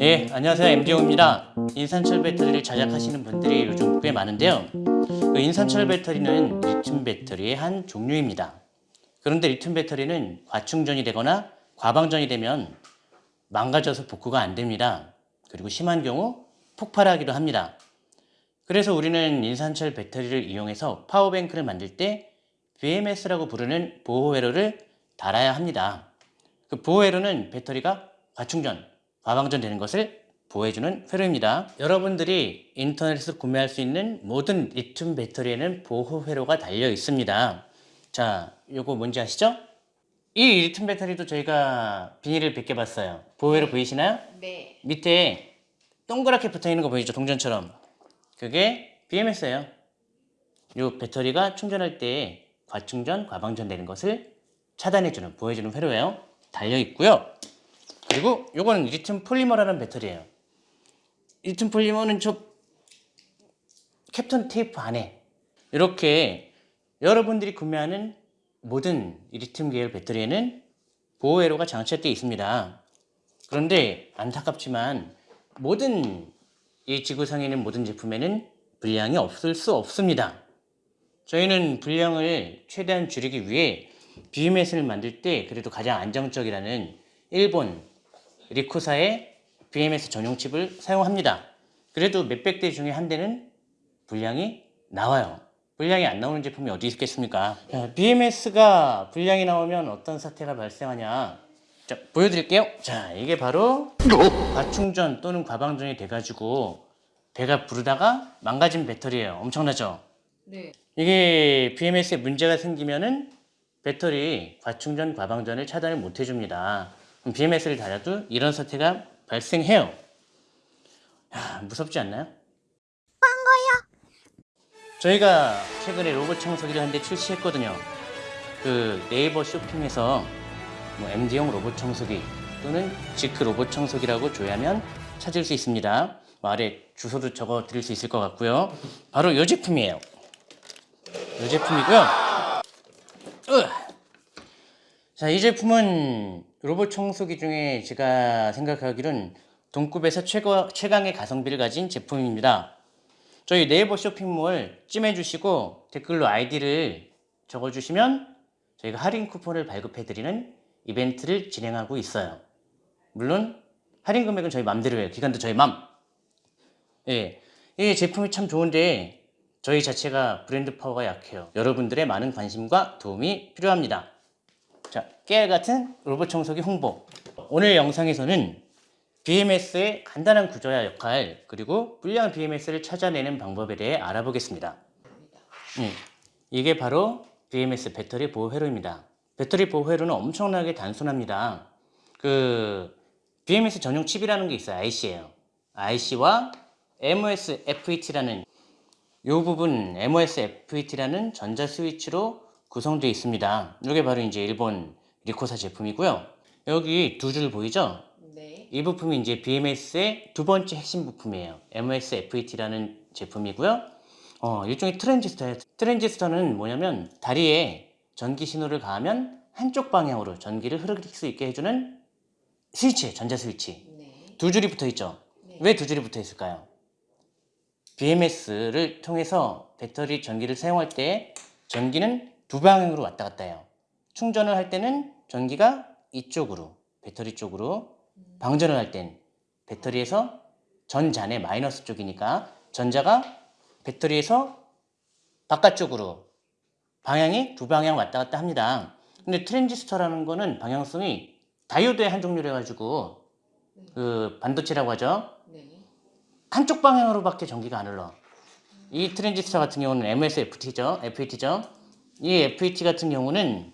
예, 안녕하세요. MD용입니다. 인산철 배터리를 제작하시는 분들이 요즘 꽤 많은데요. 그 인산철 배터리는 리튬 배터리의 한 종류입니다. 그런데 리튬 배터리는 과충전이 되거나 과방전이 되면 망가져서 복구가 안 됩니다. 그리고 심한 경우 폭발하기도 합니다. 그래서 우리는 인산철 배터리를 이용해서 power bank를 만들 때 BMS라고 부르는 보호회로를 달아야 합니다. 그 보호회로는 배터리가 과충전, 과방전 되는 것을 보호해주는 회로입니다. 여러분들이 인터넷에서 구매할 수 있는 모든 리튬 배터리에는 보호 회로가 달려 있습니다. 자, 요거 뭔지 아시죠? 이 리튬 배터리도 저희가 비닐을 벗겨 봤어요. 보호 회로 보이시나요? 네. 밑에 동그랗게 붙어 있는 거 보이죠? 동전처럼. 그게 BMS예요. 이 배터리가 충전할 때 과충전, 과방전 되는 것을 차단해주는, 보호해주는 회로예요. 달려 있고요. 그리고 요거는 리튬 폴리머라는 배터리예요. 리튬 폴리머는 저 캡톤 테이프 안에 이렇게 여러분들이 구매하는 모든 이 리튬 계열 배터리에는 보호 회로가 장착되어 있습니다. 그런데 안타깝지만 모든 이 지구상에 있는 모든 제품에는 불량이 없을 수 없습니다. 저희는 불량을 최대한 줄이기 위해 BMS를 만들 때 그래도 가장 안정적이라는 일본 리코사의 BMS 전용 칩을 사용합니다. 그래도 몇백 대 중에 한 대는 불량이 나와요. 불량이 안 나오는 제품이 어디 있겠습니까? BMS가 불량이 나오면 어떤 사태가 발생하냐? 자, 보여드릴게요. 자, 이게 바로 과충전 또는 과방전이 돼가지고 배가 부르다가 망가진 배터리예요. 엄청나죠? 네. 이게 BMS에 문제가 생기면은 배터리 과충전, 과방전을 차단을 못 해줍니다. BMS를 달아도 이런 사태가 발생해요. 야, 무섭지 않나요? 저희가 최근에 로봇 청소기를 한 대 출시했거든요. 그 네이버 쇼핑에서 뭐 MD용 로봇 청소기 또는 지크 로봇 청소기라고 조회하면 찾을 수 있습니다. 뭐 아래 주소도 적어 드릴 수 있을 것 같고요. 바로 이 제품이에요. 이 제품이고요. 으. 자, 이 제품은 로봇 청소기 중에 제가 생각하기로는 동급에서 최고, 최강의 가성비를 가진 제품입니다. 저희 네이버 쇼핑몰 찜해주시고 댓글로 아이디를 적어주시면 저희가 할인 쿠폰을 발급해드리는 이벤트를 진행하고 있어요. 물론 할인 금액은 저희 맘대로 해요. 기간도 저희 맘. 예, 이 제품이 참 좋은데 저희 자체가 브랜드 파워가 약해요. 여러분들의 많은 관심과 도움이 필요합니다. 자, 깨알 같은 로봇 청소기 홍보. 오늘 영상에서는 BMS의 간단한 구조와 역할 그리고 불량 BMS를 찾아내는 방법에 대해 알아보겠습니다. 음, 이게 바로 BMS 배터리 보호 회로입니다. 배터리 보호 회로는 엄청나게 단순합니다. 그 BMS 전용 칩이라는 게 있어요. IC예요. IC와 MOS FET라는 이 부분 MOS FET라는 전자 스위치로 구성되어 있습니다. 이게 바로 이제 일본 리코사 제품이고요. 여기 두 줄 보이죠? 네. 이 부품이 이제 BMS의 두 번째 핵심 부품이에요. MOS FET라는 제품이고요. 어, 일종의 트랜지스터예요. 트랜지스터는 뭐냐면 다리에 전기 신호를 가하면 한쪽 방향으로 전기를 흐르게 수 있게 해주는 스위치예요. 전자 스위치. 네. 두 줄이 붙어 있죠. 네. 왜두 줄이 붙어 있을까요? BMS를 통해서 배터리 전기를 사용할 때 전기는 두 방향으로 왔다 갔다 해요. 충전을 할 때는 전기가 이쪽으로 배터리 쪽으로 방전을 할 땐 배터리에서 전자는 마이너스 쪽이니까 전자가 배터리에서 바깥쪽으로 방향이 두 방향 왔다 갔다 합니다. 근데 트랜지스터라는 거는 방향성이 다이오드의 한 종류로 해가지고 그 반도체라고 하죠. 네. 한쪽 방향으로밖에 전기가 안 흘러. 이 트랜지스터 같은 경우는 MOS FET죠. FET죠. 이 FET 같은 경우는 네.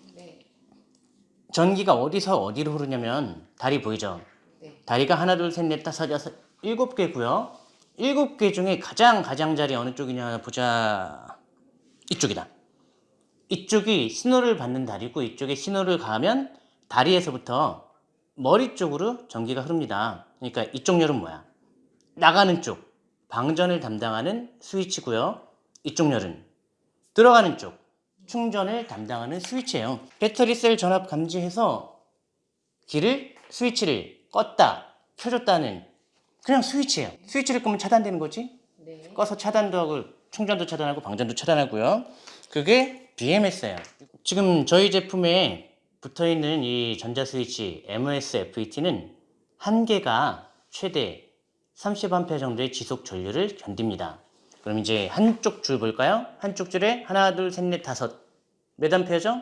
전기가 어디서 어디로 흐르냐면 다리 보이죠? 네. 다리가 하나, 둘, 셋, 넷, 다섯, 여섯, 일곱 개고요. 일곱 개 중에 가장 가장자리 어느 쪽이냐 보자. 이쪽이다. 이쪽이 신호를 받는 다리고 이쪽에 신호를 가하면 다리에서부터 머리 쪽으로 전기가 흐릅니다. 그러니까 이쪽 열은 뭐야? 나가는 쪽, 방전을 담당하는 스위치고요. 이쪽 열은 들어가는 쪽, 충전을 담당하는 스위치예요. 배터리 셀 전압 감지해서 길을 스위치를 껐다, 켜줬다는 그냥 스위치예요. 스위치를 끄면 차단되는 거지. 네. 꺼서 차단도 하고 충전도 차단하고 방전도 차단하고요. 그게 BMS예요. 지금 저희 제품에 붙어 있는 이 전자 스위치 MOS-FET는 한 개가 최대 30A 정도의 지속 전류를 견딥니다. 그럼 이제 한쪽 줄 볼까요? 한쪽 줄에 하나, 둘, 셋, 넷, 다섯. 몇 암페어죠?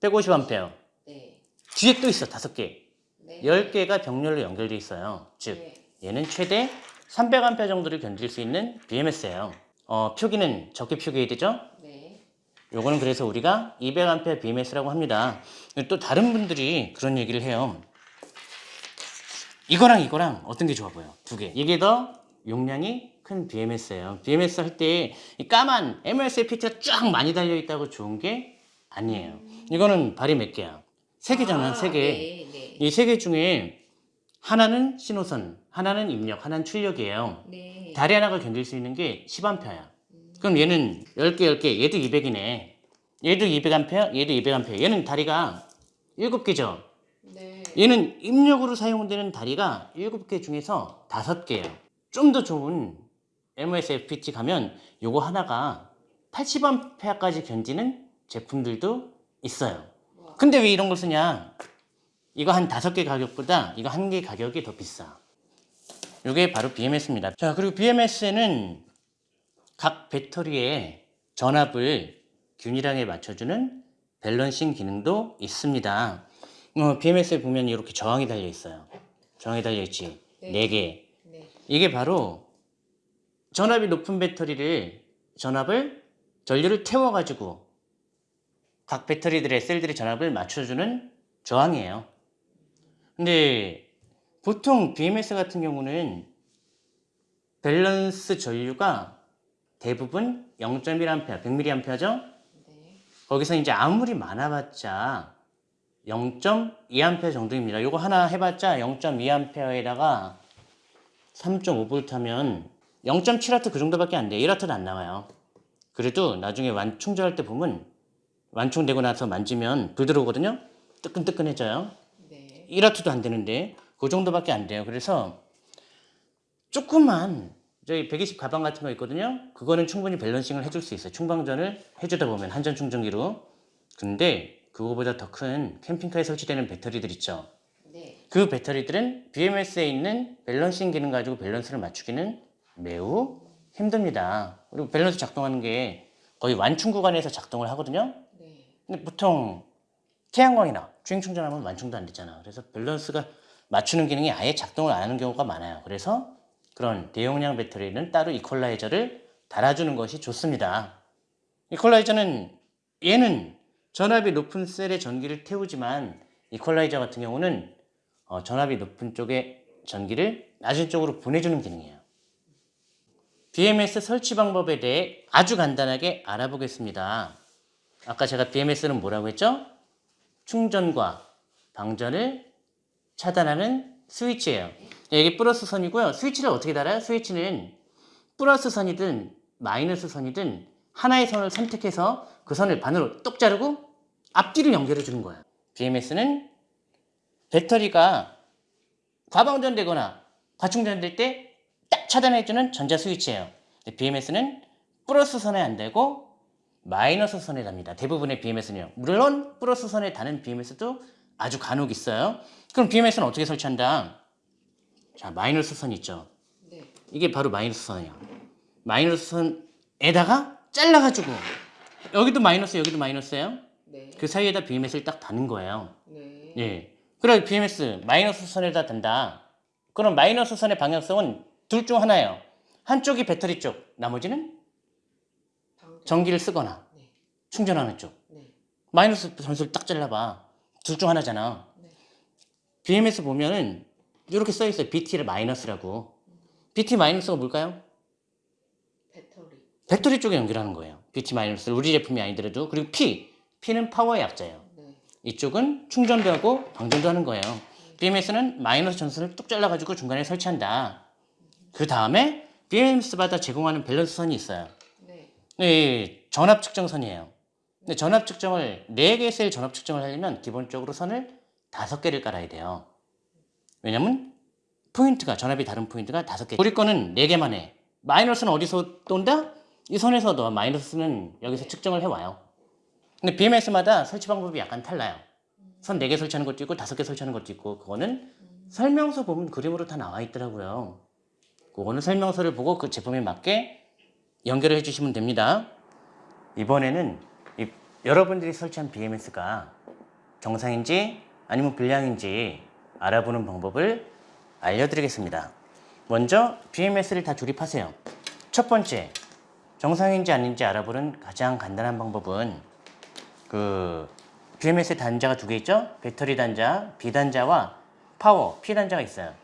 150A. 네. 뒤에 또 있어, 다섯 개. 네. 10개가 병렬로 연결돼 있어요. 즉, 네. 얘는 최대 300A 정도를 견딜 수 있는 BMS예요. 어, 표기는 적게 표기해야 되죠? 네. 요거는 그래서 우리가 200A BMS라고 합니다. 또 다른 분들이 그런 얘기를 해요. 이거랑 이거랑 어떤 게 좋아 보여? 두 개. 이게 더 용량이 큰 BMS예요. BMS 할 때 이 까만 MLCPT가 쫙 많이 달려 있다고 좋은 게 아니에요. 이거는 발이 몇 개야? 세 개잖아, 아, 세 개. 네. 네. 이세 개 중에 하나는 신호선, 하나는 입력, 하나는 출력이에요. 네. 다리 하나가 견딜 수 있는 게 10A야. 그럼 얘는 10개, 10개, 얘도 200이네. 얘도 200A, 얘도 200A. 얘는 다리가 7개죠. 네. 얘는 입력으로 사용되는 다리가 7개 중에서 5개예요. 좀 더 좋은 MOS-FPT 가면 요거 하나가 80A까지 견디는 제품들도 있어요. 와. 근데 왜 이런 걸 쓰냐? 이거 한 다섯 개 가격보다 이거 한 개 가격이 더 비싸. 이게 바로 BMS입니다. 자, 그리고 BMS에는 각 배터리의 전압을 균일하게 맞춰주는 밸런싱 기능도 있습니다. 어, BMS에 보면 이렇게 저항이 달려 있어요. 저항이 달려 있지. 네. 네 개. 네. 이게 바로 전압이 높은 배터리를 전압을 전류를 태워 가지고 각 배터리들의 셀들의 전압을 맞춰주는 저항이에요. 근데 보통 BMS 같은 경우는 밸런스 전류가 대부분 0.1A, 100mAh죠? 네. 거기서 이제 아무리 많아봤자 0.2A 정도입니다. 요거 하나 해봤자 0.2A에다가 3.5V 하면 0.7W 그 정도밖에 안 돼. 1W도 안 나와요. 그래도 나중에 완 충전할 때 보면 완충되고 나서 만지면 불 들어오거든요. 뜨끈뜨끈해져요. 네. 1W도 안 되는데 그 정도밖에 안 돼요. 그래서 조금만 저희 120 가방 같은 거 있거든요. 그거는 충분히 밸런싱을 해줄 수 있어요. 충방전을 해주다 보면 한전 충전기로. 근데 그거보다 더 큰 캠핑카에 설치되는 배터리들 있죠. 네. 그 배터리들은 BMS에 있는 밸런싱 기능 가지고 밸런스를 맞추기는 매우 힘듭니다. 그리고 밸런스 작동하는 게 거의 완충 구간에서 작동을 하거든요. 네. 근데 보통 태양광이나 주행 충전하면 완충도 안 되잖아. 그래서 밸런스가 맞추는 기능이 아예 작동을 안 하는 경우가 많아요. 그래서 그런 대용량 배터리는 따로 이퀄라이저를 달아주는 것이 좋습니다. 이퀄라이저는 얘는 전압이 높은 셀의 전기를 태우지만 이퀄라이저 같은 경우는 어, 전압이 높은 쪽의 전기를 낮은 쪽으로 보내주는 기능이에요. BMS 설치 방법에 대해 아주 간단하게 알아보겠습니다. 아까 제가 BMS는 뭐라고 했죠? 충전과 방전을 차단하는 스위치예요. 이게 플러스 선이고요. 스위치를 어떻게 달아요? 스위치는 플러스 선이든 마이너스 선이든 하나의 선을 선택해서 그 선을 반으로 똑 자르고 앞뒤를 연결해 주는 거예요. BMS는 배터리가 과방전되거나 과충전될 때 딱 차단해주는 전자 스위치예요. BMS는 플러스 선에 안 되고 마이너스 선에 답니다. 대부분의 BMS는요. 물론 플러스 선에 다는 BMS도 아주 간혹 있어요. 그럼 BMS는 어떻게 설치한다? 자, 마이너스 선 있죠. 네. 이게 바로 마이너스 선이에요. 마이너스 선에다가 잘라가지고 여기도 마이너스, 여기도 마이너스예요. 네. 그 사이에다 BMS를 딱 다는 거예요. 네. 예. 그래 BMS 마이너스 선에다 단다. 그럼 마이너스 선의 방향성은 둘 중 하나예요. 한쪽이 배터리 쪽, 나머지는. 전기를 쓰거나 네. 충전하는 쪽. 네. 마이너스 선수를 딱 잘라봐. 둘 중 하나잖아. 네. BMS 보면은 이렇게 써 있어요. BT를 마이너스라고. BT 마이너스가 뭘까요? 배터리. 배터리 쪽에 연결하는 거예요. BT 마이너스 우리 제품이 아니더라도 그리고 P, P는 파워의 약자예요. 네. 이쪽은 충전도 하고 방전도 하는 거예요. BMS는 마이너스 전선을 뚝 잘라가지고 중간에 설치한다. 그 다음에 BMS마다 제공하는 밸런스 선이 있어요. 네. 네, 전압 측정선이에요. 근데 전압 측정을 4개 셀 전압 측정을 하려면 기본적으로 선을 5개를 깔아야 돼요. 왜냐면 포인트가 전압이 다른 포인트가 다섯 개. 우리 거는 네 개만 해. 마이너스는 어디서 또 온다? 이 선에서 또 마이너스는 여기서 측정을 해 와요. 근데 BMS마다 설치 방법이 약간 달라요. 선 4개 설치하는 것도 있고 5개 설치하는 것도 있고 그거는 설명서 보면 그림으로 다 나와 있더라고요. 그거는 설명서를 보고 그 제품에 맞게 연결을 해주시면 됩니다. 이번에는 이 여러분들이 설치한 BMS가 정상인지 아니면 불량인지 알아보는 방법을 알려드리겠습니다. 먼저 BMS를 다 조립하세요. 첫 번째, 정상인지 아닌지 알아보는 가장 간단한 방법은 그 BMS 단자가 두 개 있죠? 배터리 단자, B 단자와 파워, P 단자가 있어요.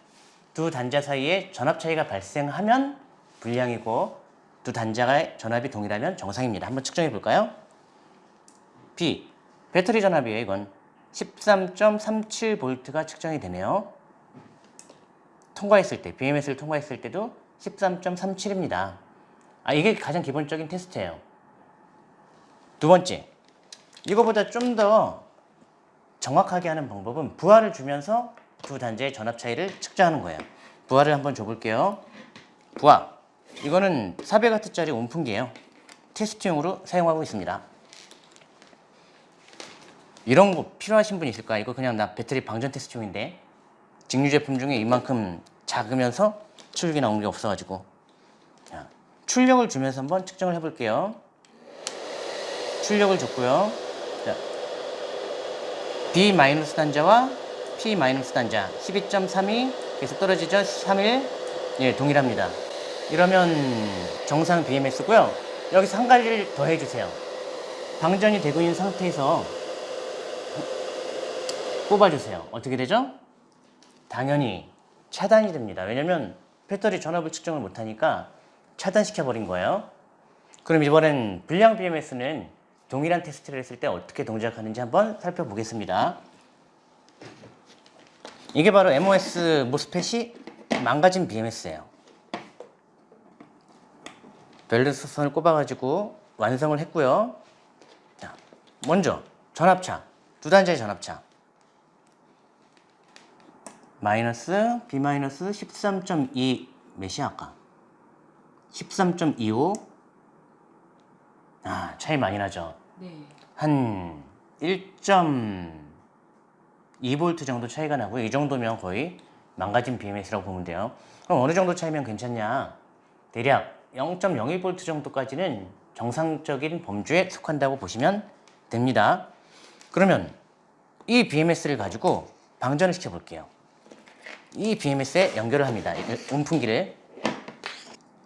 두 단자 사이에 전압 차이가 발생하면 불량이고 두 단자가 전압이 동일하면 정상입니다. 한번 측정해 볼까요? B 배터리 전압이에요. 이건 13.37V가 측정이 되네요. 통과했을 때 BMS를 통과했을 때도 13.37입니다. 아 이게 가장 기본적인 테스트예요. 두 번째 이거보다 좀 더 정확하게 하는 방법은 부하를 주면서 두 단자의 전압 차이를 측정하는 거예요. 부하를 한번 줘볼게요. 부하. 이거는 400W짜리 온풍기예요. 테스트용으로 사용하고 있습니다. 이런 거 필요하신 분 있을까? 이거 그냥 나 배터리 방전 테스트용인데 직류 제품 중에 이만큼 작으면서 출력이 나오는 게 없어가지고 자, 출력을 주면서 한번 측정을 해볼게요. 출력을 줬고요. 자, B 단자와 P 마이너스 단자 12.32 계속 떨어지죠? 3일 예 동일합니다. 이러면 정상 BMS고요. 여기서 한 가지를 더 해주세요. 방전이 되고 있는 상태에서 뽑아주세요. 어떻게 되죠? 당연히 차단이 됩니다. 왜냐면 배터리 전압을 측정을 못하니까 차단시켜 버린 거예요. 그럼 이번엔 불량 BMS는 동일한 테스트를 했을 때 어떻게 동작하는지 한번 살펴보겠습니다. 이게 바로 MOS 모스펫이 망가진 BMS예요. 밸런스 선을 꼽아가지고 완성을 했고요. 자, 먼저 전압차, 두 단자의 전압차. 마이너스 B 마이너스 13.2 몇이야 아까? 13.25 아 차이 많이 나죠. 네. 한 1.2V 정도 차이가 나고요. 이 정도면 거의 망가진 BMS라고 보면 돼요. 그럼 어느 정도 차이면 괜찮냐? 대략 0.02V 정도까지는 정상적인 범주에 속한다고 보시면 됩니다. 그러면 이 BMS를 가지고 방전을 시켜 볼게요. 이 BMS에 연결을 합니다. 이 온풍기를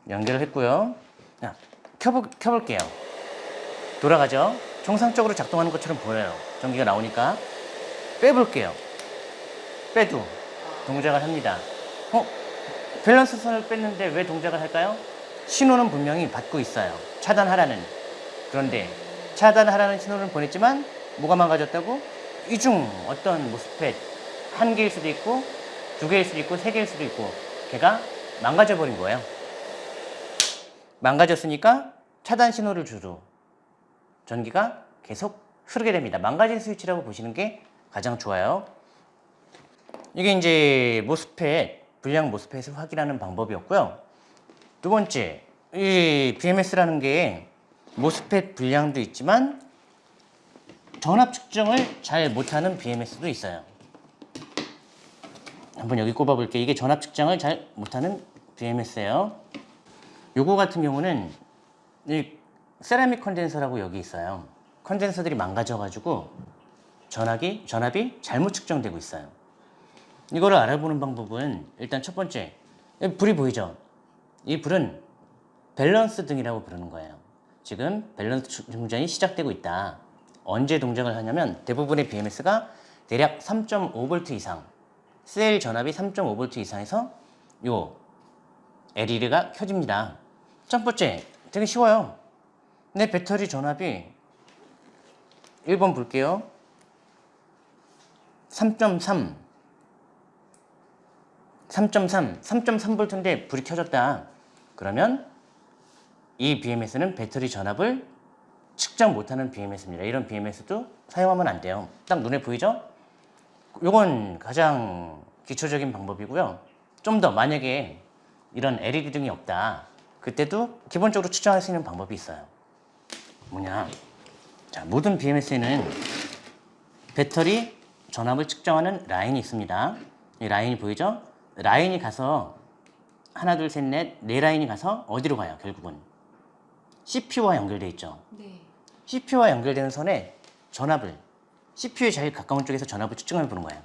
연결을 했고요. 자, 켜보, 켜볼게요. 돌아가죠. 정상적으로 작동하는 것처럼 보여요. 전기가 나오니까 빼볼게요. 빼도 동작을 합니다. 어? 밸런스 선을 뺐는데 왜 동작을 할까요? 신호는 분명히 받고 있어요. 차단하라는. 그런데 차단하라는 신호를 보냈지만 뭐가 망가졌다고? 이 중 어떤 모스펫 한 개일 수도 있고 두 개일 수도 있고 세 개일 수도 있고 걔가 망가져 버린 거예요. 망가졌으니까 차단 신호를 주로 전기가 계속 흐르게 됩니다. 망가진 스위치라고 보시는 게 가장 좋아요. 이게 이제 모스펫, 불량 모스펫을 확인하는 방법이었고요. 두 번째, 이 BMS라는 게 모스펫 불량도 있지만 전압 측정을 잘 못하는 BMS도 있어요. 한번 여기 꼽아볼게요. 이게 전압 측정을 잘 못하는 BMS예요. 요거 같은 경우는 이 세라믹 컨덴서라고 여기 있어요. 컨덴서들이 망가져가지고 전압이, 전압이 잘못 측정되고 있어요. 이거를 알아보는 방법은 일단 첫 번째, 불이 보이죠? 이 불은 밸런스 등이라고 부르는 거예요. 지금 밸런스 충전이 시작되고 있다. 언제 동작을 하냐면 대부분의 BMS가 대략 3.5V 이상, 셀 전압이 3.5V 이상에서 요 LED가 켜집니다. 첫 번째, 되게 쉬워요. 내 배터리 전압이 1번 볼게요. 3.3 3.3, 3.3V인데 불이 켜졌다. 그러면 이 BMS는 배터리 전압을 측정 못하는 BMS입니다. 이런 BMS도 사용하면 안 돼요. 딱 눈에 보이죠? 이건 가장 기초적인 방법이고요. 좀 더 만약에 이런 LED 등이 없다. 그때도 기본적으로 측정할 수 있는 방법이 있어요. 뭐냐? 자, 모든 BMS에는 배터리 전압을 측정하는 라인이 있습니다. 이 라인이 보이죠? 라인이 가서 하나, 둘, 셋, 넷, 네 라인이 가서 어디로 가요? 결국은 CPU와 연결돼 있죠. 네. CPU와 연결되는 선에 전압을 CPU에 제일 가까운 쪽에서 전압을 측정해 보는 거예요.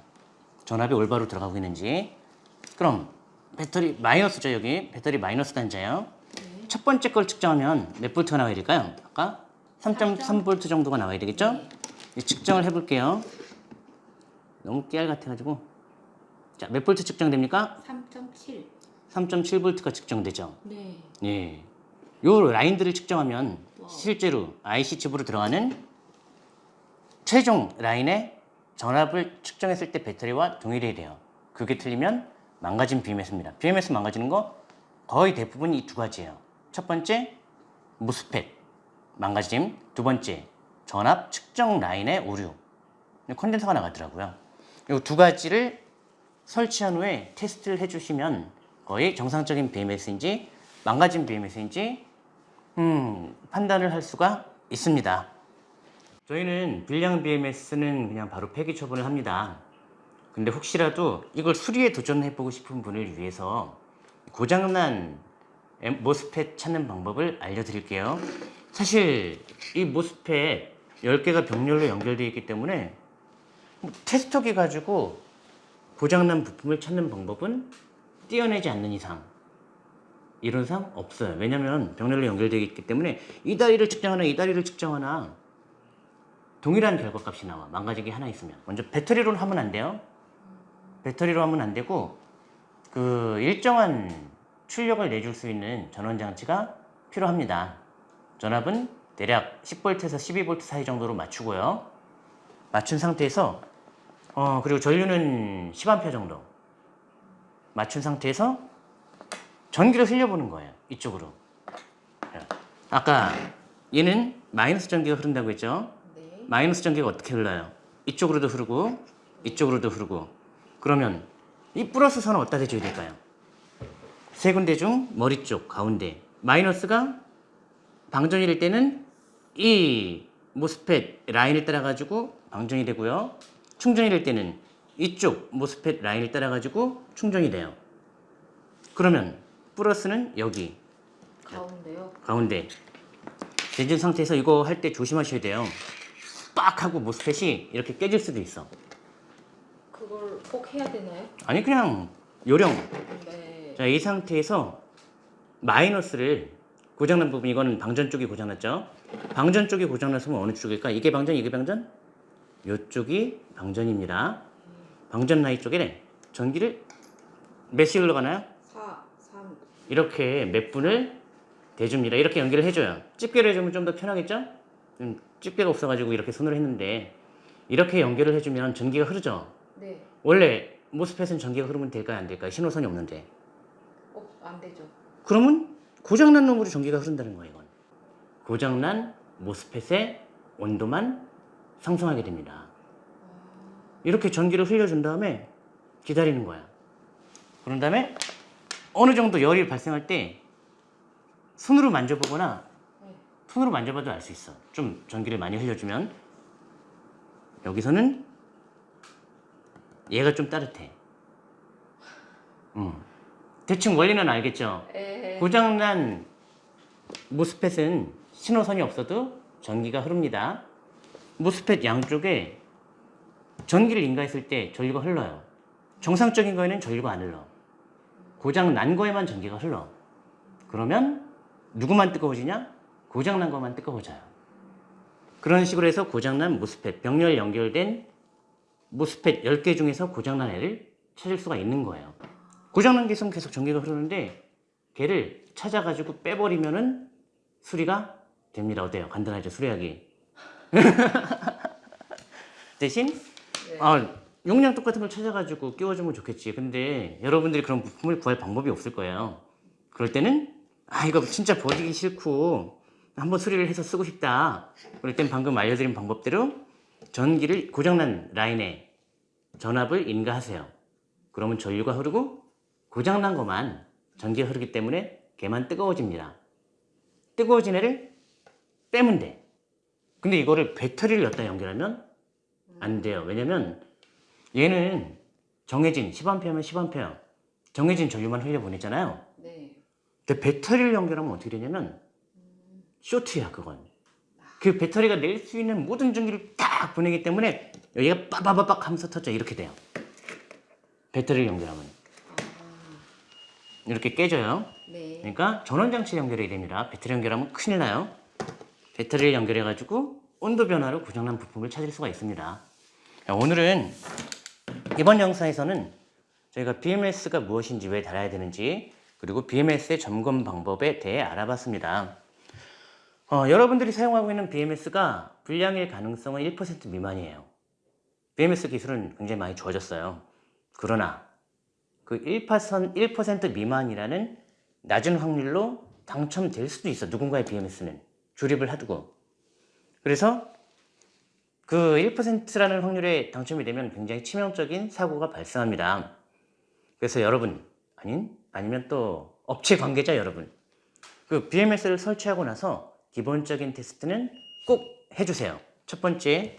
전압이 올바로 들어가고 있는지. 그럼 배터리 마이너스죠 여기 배터리 마이너스 단자예요. 네. 첫 번째 걸 측정하면 몇 볼트가 나와야 될까요? 아까 3.3볼트 정도가 나와야 되겠죠? 이 측정을 해볼게요. 너무 깨알 같아가지고 자 몇 볼트 측정됩니까? 3.7. 3.7볼트가 측정되죠. 네. 예. 요 라인들을 측정하면 와우. 실제로 IC 칩으로 들어가는 최종 라인의 전압을 측정했을 때 배터리와 동일해야 돼요. 그게 틀리면 망가진 BMS입니다. BMS 망가지는 거 거의 대부분 이 두 가지예요. 첫 번째 무스펫 망가짐, 두 번째 전압 측정 라인의 오류. 컨덴서가 나가더라고요. 이 두 가지를 설치한 후에 테스트를 해주시면 거의 정상적인 BMS인지 망가진 BMS인지 음, 판단을 할 수가 있습니다. 저희는 불량 BMS는 그냥 바로 폐기 처분을 합니다. 근데 혹시라도 이걸 수리에 도전해보고 싶은 분을 위해서 고장난 엠- 모스펫 찾는 방법을 알려드릴게요. 사실 이 모스펫 10개가 병렬로 연결되어 있기 때문에 테스터기 가지고 고장난 부품을 찾는 방법은 띄어내지 않는 이상 이론상 없어요. 왜냐하면 병렬로 연결되어 있기 때문에 이 다리를 측정하나 이 다리를 측정하나 동일한 결과값이 나와. 망가진 게 하나 있으면. 먼저 배터리로 하면 안 돼요. 배터리로 하면 안 되고 그 일정한 출력을 내줄 수 있는 전원 장치가 필요합니다. 전압은 대략 10V에서 12V 사이 정도로 맞추고요. 맞춘 상태에서 어 그리고 전류는 10A 정도 맞춘 상태에서 전기를 흘려보는 거예요. 이쪽으로. 자, 아까 얘는 마이너스 전기가 흐른다고 했죠. 네. 마이너스 전기가 어떻게 흘러요? 이쪽으로도 흐르고 이쪽으로도 흐르고 그러면 이 플러스 선은 어디다 대줘야 될까요? 세 군데 중 머리 쪽 가운데 마이너스가 방전이 될 때는 이 모스펫 라인을 따라 가지고 방전이 되고요 충전이 될 때는 이쪽 모스펫 라인을 따라 가지고 충전이 돼요 그러면 플러스는 여기 가운데요. 가운데 대준 상태에서 이거 할 때 조심하셔야 돼요. 빡 하고 모스펫이 이렇게 깨질 수도 있어. 그걸 꼭 해야 되나요? 아니 그냥 요령. 네. 자, 이 상태에서 마이너스를 고장난 부분 이거는 방전 쪽이 고장났죠. 방전 쪽이 고장났으면 어느 쪽일까? 이게 방전, 이게 방전? 이쪽이 방전입니다. 방전 라인 쪽에 전기를 몇시 흘러가나요? 4, 3. 이렇게 몇 분을 대줍니다. 이렇게 연결을 해줘요. 집게로 해주면 좀 더 편하겠죠? 음, 집게가 없어가지고 이렇게 손으로 했는데 이렇게 연결을 해주면 전기가 흐르죠. 네. 원래 모스펫은 전기가 흐르면 될까요? 안 될까요? 신호선이 없는데. 어, 안 되죠. 그러면 고장난 놈으로 전기가 흐른다는 거예요. 이건. 고장난 모스펫의 온도만 상승하게 됩니다. 이렇게 전기를 흘려준 다음에 기다리는 거야. 그런 다음에 어느 정도 열이 발생할 때 손으로 만져보거나 네. 손으로 만져봐도 알 수 있어. 좀 전기를 많이 흘려주면 여기서는 얘가 좀 따뜻해. 음. 대충 원리는 알겠죠? 에. 고장난 모스펫은 신호선이 없어도 전기가 흐릅니다. 모스펫 양쪽에 전기를 인가했을 때 전류가 흘러요. 정상적인 거에는 전류가 안 흘러. 고장 난 거에만 전기가 흘러. 그러면 누구만 뜨거워지냐? 고장 난 것만 뜨거워져요. 그런 식으로 해서 고장난 모스펫, 병렬 연결된 모스펫 10개 중에서 고장난 애를 찾을 수가 있는 거예요. 고장난 게 있으면 계속 전기가 흐르는데 걔를 찾아가지고 빼버리면은 수리가 됩니다. 어때요? 간단하죠? 수리하기. 대신 네. 아, 용량 똑같은 걸 찾아가지고 끼워주면 좋겠지. 근데 여러분들이 그런 부품을 구할 방법이 없을 거예요. 그럴 때는 아 이거 진짜 버리기 싫고 한번 수리를 해서 쓰고 싶다. 그럴 땐 방금 알려드린 방법대로 전기를 고장난 라인에 전압을 인가하세요. 그러면 전류가 흐르고 고장난 것만 전기가 흐르기 때문에 걔만 뜨거워집니다. 뜨거워진 애를 빼면 돼. 근데 이거를 배터리를 넣다 연결하면 안 돼요. 왜냐면 얘는 정해진 10A면 10A 정해진 전류만 흘려보내잖아요. 네. 근데 배터리를 연결하면 어떻게 되냐면 쇼트야 그건. 그 배터리가 낼 수 있는 모든 전기를 딱 보내기 때문에 여기가 빠바바박 하면서 터져 이렇게 돼요. 배터리를 연결하면 아, 이렇게 깨져요. 네. 그러니까 전원장치 연결해야 됩니다. 배터리 연결하면 큰일 나요. 배터리를 연결해 가지고 온도 변화로 고장난 부품을 찾을 수가 있습니다. 자, 오늘은 이번 영상에서는 저희가 BMS가 무엇인지 왜 달아야 되는지 그리고 BMS의 점검 방법에 대해 알아봤습니다. 어, 여러분들이 사용하고 있는 BMS가 불량일 가능성은 1% 미만이에요. BMS 기술은 굉장히 많이 좋아졌어요. 그러나 그 1%, 1% 미만이라는 낮은 확률로 당첨될 수도 있어. 누군가의 BMS는 조립을 하두고. 그래서 그 1%라는 확률에 당첨이 되면 굉장히 치명적인 사고가 발생합니다. 그래서 여러분, 아닌 아니면 또 업체 관계자 여러분, 그 BMS를 설치하고 나서 기본적인 테스트는 꼭 해주세요. 첫 번째,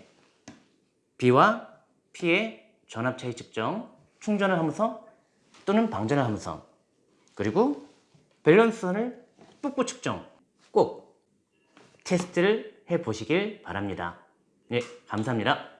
B와 P의 전압 차이 측정, 충전을 하면서 또는 방전을 하면서 그리고 밸런스선을 붓고 측정 꼭 테스트를 해 보시길 바랍니다. 예, 감사합니다.